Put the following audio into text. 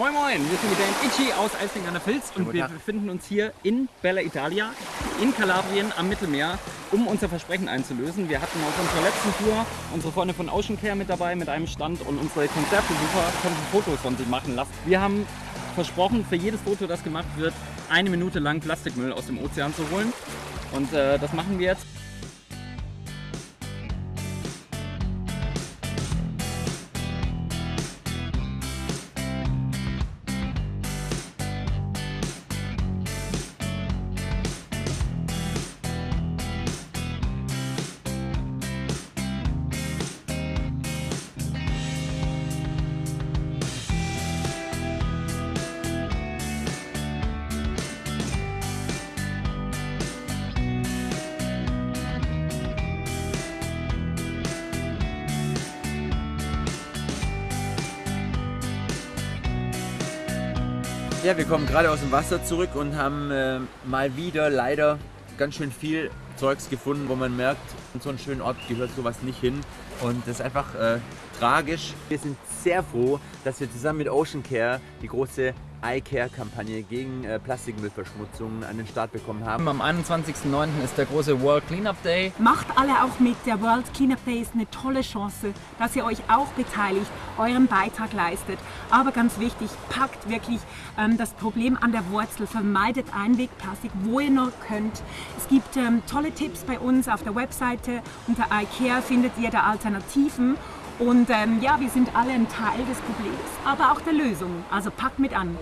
Moin Moin, wir sind mit der Itchy aus Eisling an der Filz und wir befinden uns hier in Bella Italia in Kalabrien am Mittelmeer, um unser Versprechen einzulösen. Wir hatten auf unserer letzten Tour unsere Freunde von Ocean Care mit dabei mit einem Stand und unsere Konzertbesucher konnten Fotos von sich machen lassen. Wir haben versprochen, für jedes Foto, das gemacht wird, eine Minute lang Plastikmüll aus dem Ozean zu holen und äh, das machen wir jetzt. Ja, wir kommen gerade aus dem Wasser zurück und haben äh, mal wieder leider ganz schön viel Zeugs gefunden, wo man merkt, an so einen schönen Ort gehört sowas nicht hin. Und das ist einfach äh, tragisch. Wir sind sehr froh, dass wir zusammen mit Ocean Care die große iCare-Kampagne gegen äh, Plastikmüllverschmutzung an den Start bekommen haben. Am 21.09. ist der große World Cleanup Day. Macht alle auch mit. Der World Cleanup Day ist eine tolle Chance, dass ihr euch auch beteiligt, euren Beitrag leistet. Aber ganz wichtig, packt wirklich ähm, das Problem an der Wurzel. Vermeidet Einwegplastik, wo ihr nur könnt. Es gibt ähm, tolle Tipps bei uns auf der Webseite. Unter iCare findet ihr da Alternativen. Und ähm, ja, wir sind alle ein Teil des Problems, aber auch der Lösung. Also packt mit an.